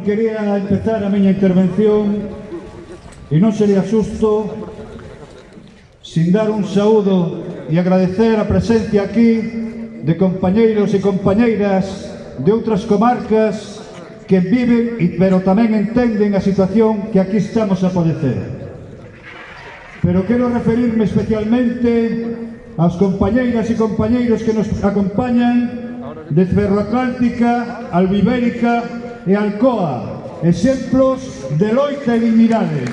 Quería empezar a miña intervención e non sería xusto sin dar un saúdo e agradecer a presencia aquí de compañeiros e compañeiras de outras comarcas que viven e pero tamén entenden a situación que aquí estamos a padecer. Pero quero referirme especialmente aos compañeiras e compañeiros que nos acompañan de Ferroatlántica, Albibérica, e Alcoa, exemplos de loita e dignidade.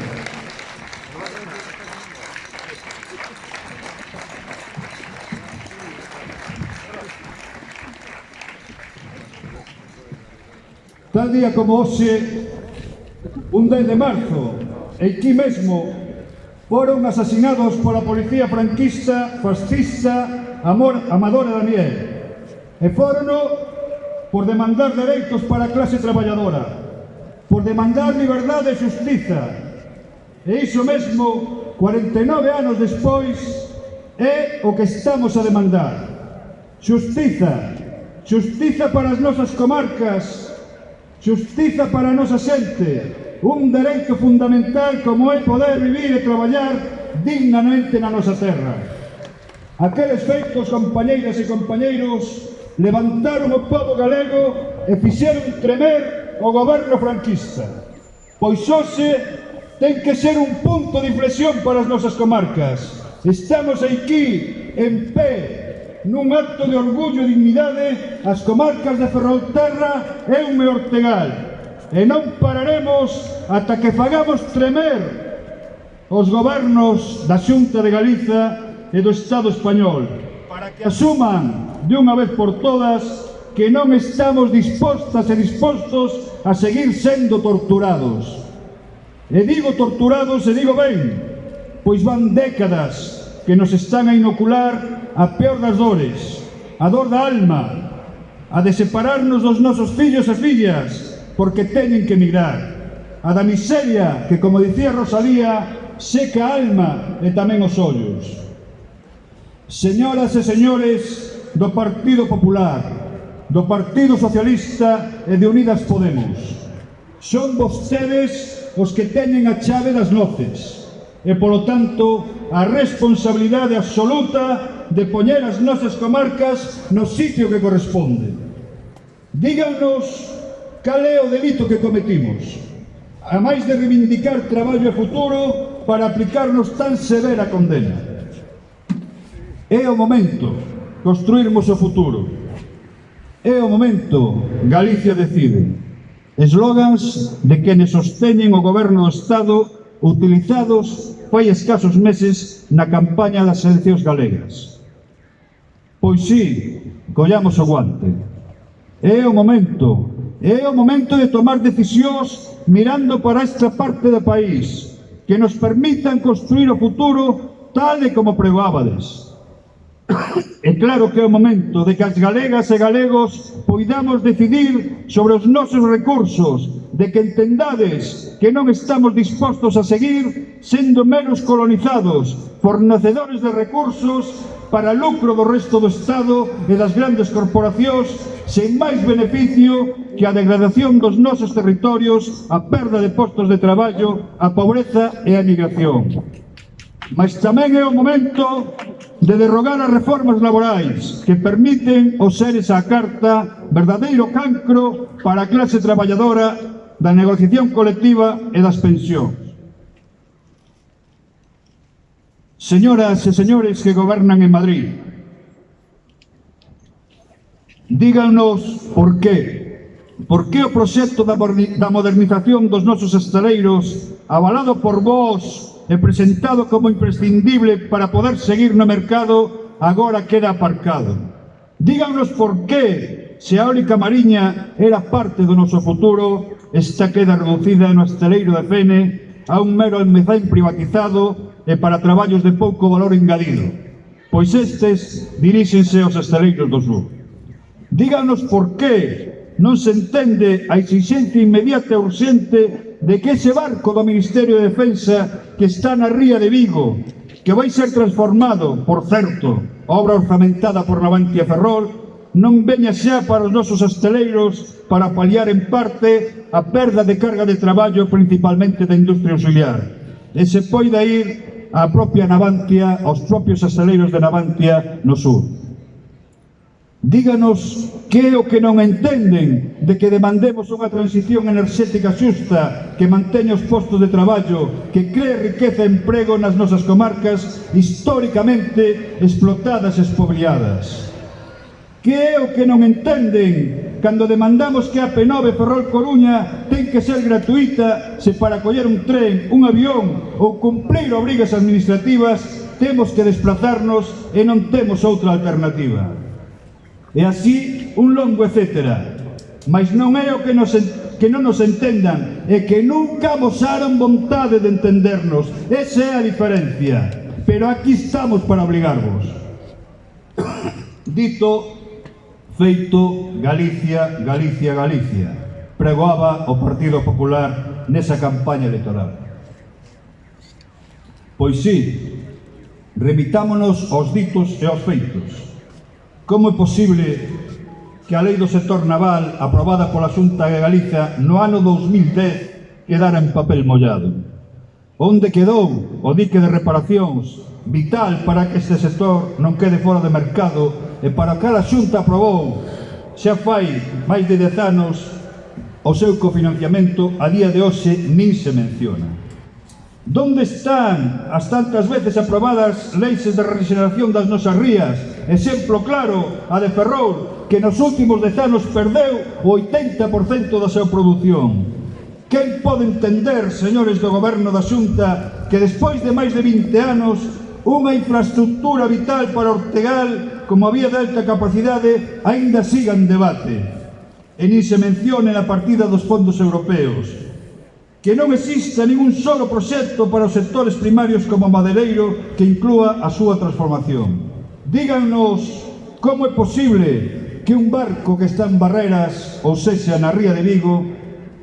Tal día como hoxe, un 10 de marzo, aquí mesmo, foron asasinados pola policía franquista, fascista, amor, amadora Daniel. E foron por demandar dereitos para a clase traballadora, por demandar liberdade e justiza. E iso mesmo, 49 anos despois, é o que estamos a demandar. Justiza, justiza para as nosas comarcas, justiza para a nosa xente, un dereito fundamental como é poder vivir e traballar dignamente na nosa terra. Aqueles feitos, compañeiras e compañeiros, levantaron o povo galego e fixeron tremer o goberno franquista. Pois hoxe ten que ser un punto de inflexión para as nosas comarcas. Estamos aquí, en pé, nun acto de orgullo e dignidade, as comarcas de Ferrolterra e un Ortegal. E non pararemos ata que fagamos tremer os gobernos da Xunta de Galiza e do Estado Español para que asuman de unha vez por todas que non estamos dispostas e dispostos a seguir sendo torturados. E digo torturados e digo ben, pois van décadas que nos están a inocular a peor das dores, a dor da alma, a de separarnos dos nosos fillos e fillas porque teñen que emigrar, a da miseria que, como dicía Rosalía, seca a alma e tamén os ollos. Señoras e señores, do Partido Popular, do Partido Socialista e de Unidas Podemos. Son vostedes os que teñen a chave das noces e, polo tanto, a responsabilidade absoluta de poñer as nosas comarcas no sitio que corresponde. Díganos cal é o delito que cometimos, a máis de reivindicar traballo e futuro para aplicarnos tan severa condena. É o momento construirmos o futuro. É o momento, Galicia decide. Eslogans de quenes sosteñen o goberno do Estado utilizados fai escasos meses na campaña das eleccións galegas. Pois sí, collamos o guante. É o momento, é o momento de tomar decisións mirando para esta parte do país que nos permitan construir o futuro tal e como pregoábades. E claro que é o momento de que as galegas e galegos poidamos decidir sobre os nosos recursos, de que entendades que non estamos dispostos a seguir sendo meros colonizados, fornecedores de recursos para lucro do resto do Estado e das grandes corporacións sen máis beneficio que a degradación dos nosos territorios, a perda de postos de traballo, a pobreza e a migración. Mas tamén é o momento de derrogar as reformas laborais que permiten o seres esa carta verdadeiro cancro para a clase traballadora da negociación colectiva e das pensións. Señoras e señores que gobernan en Madrid, díganos por qué. Por que o proxecto da modernización dos nosos estaleiros, avalado por vós e presentado como imprescindible para poder seguir no mercado agora queda aparcado. Díganos por qué se a eólica mariña era parte do noso futuro, esta queda reducida no esteleiro de Fene a un mero almezán privatizado e para traballos de pouco valor engadido, pois estes diríxense aos esteleiros do sur. Díganos por qué non se entende a exigente inmediata e urxente de que ese barco do Ministerio de Defensa que está na ría de Vigo, que vai ser transformado, por certo, obra orzamentada por Navantia Ferrol, non veña xa para os nosos asteleiros para paliar en parte a perda de carga de traballo principalmente da industria auxiliar. E se poida ir a propia Navantia, aos propios asteleiros de Navantia no sur. Díganos que é o que non entenden de que demandemos unha transición enerxética xusta que manteña os postos de traballo, que cree riqueza e emprego nas nosas comarcas históricamente explotadas e espobliadas. Que é o que non entenden cando demandamos que a P9 Ferrol Coruña ten que ser gratuita se para coller un tren, un avión ou cumplir obrigas administrativas temos que desplazarnos e non temos outra alternativa. E así un longo etcétera. Mas non é o que nos que non nos entendan e que nunca mosaron vontade de entendernos. Esa é a diferencia. Pero aquí estamos para obligarvos. Dito, feito, Galicia, Galicia, Galicia. Pregoaba o Partido Popular nesa campaña electoral. Pois sí, remitámonos aos ditos e aos feitos. Como é posible que a lei do sector naval aprobada pola Xunta de Galiza no ano 2010 quedara en papel mollado? Onde quedou o dique de reparacións vital para que este sector non quede fora de mercado e para que a Xunta aprobou xa fai máis de 10 anos o seu cofinanciamento a día de hoxe nin se menciona. Donde están as tantas veces aprobadas leis de regeneración das nosas rías? Exemplo claro, a de Ferrol, que nos últimos dez anos perdeu o 80% da súa produción. Quen pode entender, señores do goberno da Xunta, que despois de máis de 20 anos unha infraestructura vital para Ortegal como a vía de alta capacidade aínda siga en debate e nin se mencione na partida dos fondos europeos que non exista ningún solo proxecto para os sectores primarios como Madereiro que inclúa a súa transformación. Díganos como é posible que un barco que está en Barreras, ou sexa, na Ría de Vigo,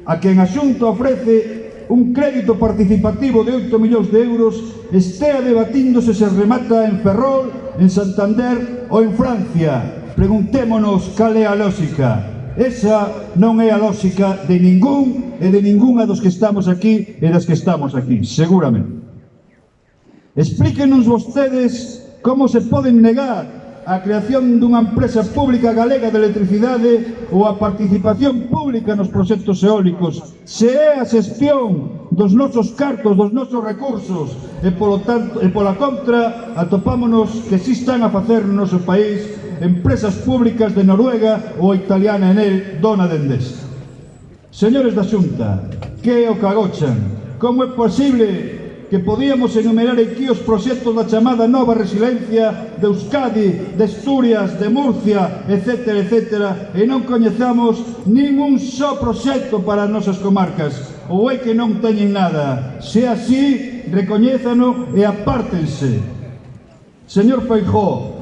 a quen a Xunta ofrece un crédito participativo de 8 millóns de euros, estea debatíndose se remata en Ferrol, en Santander ou en Francia. Preguntémonos cal é a lógica. Esa non é a lógica de ningún e de ningunha dos que estamos aquí e das que estamos aquí, seguramente. Explíquenos vostedes como se poden negar a creación dunha empresa pública galega de electricidade ou a participación pública nos proxectos eólicos, se é a xestión dos nosos cartos, dos nosos recursos e, polo tanto, e pola contra atopámonos que si están a facer no noso país Empresas Públicas de Noruega ou italiana Enel, dona de Endesa. Señores da Xunta, que é o que agochan? Como é posible que podíamos enumerar aquí os proxectos da chamada nova resiliencia de Euskadi, de Asturias, de Murcia, etc, etc, e non coñezamos ningún só proxecto para as nosas comarcas, ou é que non teñen nada. Se así, recoñézano e apártense. Señor Feijóo,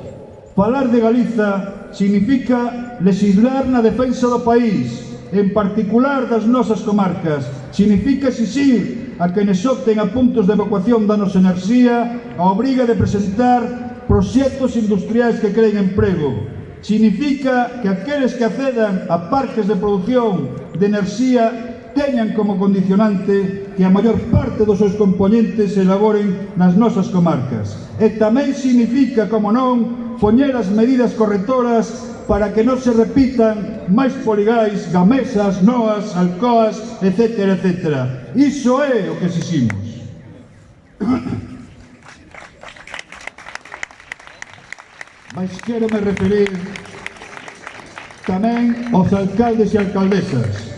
Falar de Galiza significa legislar na defensa do país, en particular das nosas comarcas. Significa exixir a quenes opten a puntos de evacuación da nosa enerxía a obriga de presentar proxectos industriais que creen emprego. Significa que aqueles que acedan a parques de produción de enerxía teñan como condicionante que a maior parte dos seus componentes se elaboren nas nosas comarcas. E tamén significa, como non, poñer as medidas correctoras para que non se repitan máis poligais, gamesas, noas, alcoas, etc. etc. Iso é o que exiximos. Mas quero me referir tamén aos alcaldes e alcaldesas.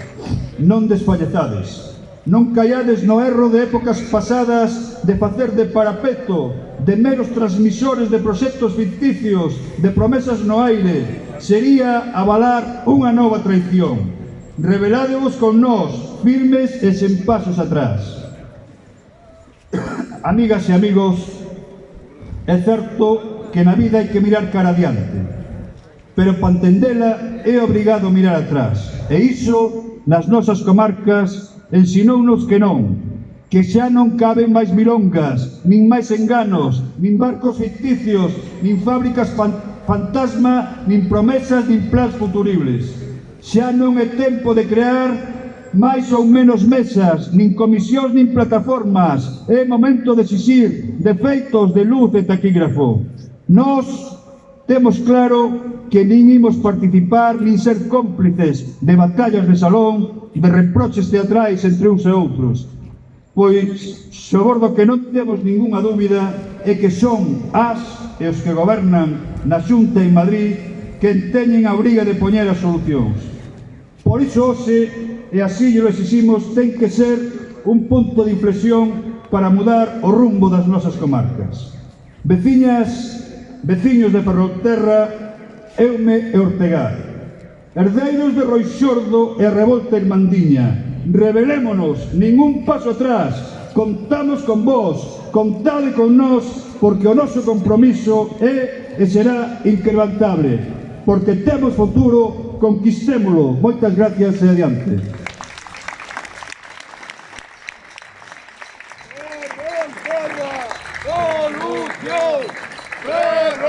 Non desfalletades. Non caiades no erro de épocas pasadas de facer de parapeto de meros transmisores de proxectos ficticios, de promesas no aire, sería avalar unha nova traición. Reveládevos con nós, firmes e sen pasos atrás. Amigas e amigos, é certo que na vida hai que mirar cara adiante, pero para entendela é obrigado mirar atrás, e iso nas nosas comarcas ensinounos que non, que xa non caben máis milongas, nin máis enganos, nin barcos ficticios, nin fábricas fantasma, nin promesas, nin plans futuribles. Xa non é tempo de crear máis ou menos mesas, nin comisións, nin plataformas. É momento de exixir defeitos de luz e taquígrafo. Nos temos claro que nin imos participar nin ser cómplices de batallas de salón, de reproches teatrais entre uns e outros pois sobordo que non temos ningunha dúbida é que son as e os que gobernan na Xunta en Madrid quen teñen a obriga de poñer as solucións. Por iso hoxe, e así lo exiximos, ten que ser un punto de inflexión para mudar o rumbo das nosas comarcas. Veciñas, veciños de Ferrolterra, Eume e Ortegar, herdeiros de Roixordo e a revolta Mandiña revelémonos, ningún paso atrás, contamos con vos, contade con nós, porque o noso compromiso é e será inquebrantable, porque temos futuro, conquistémolo. Moitas gracias e adiante.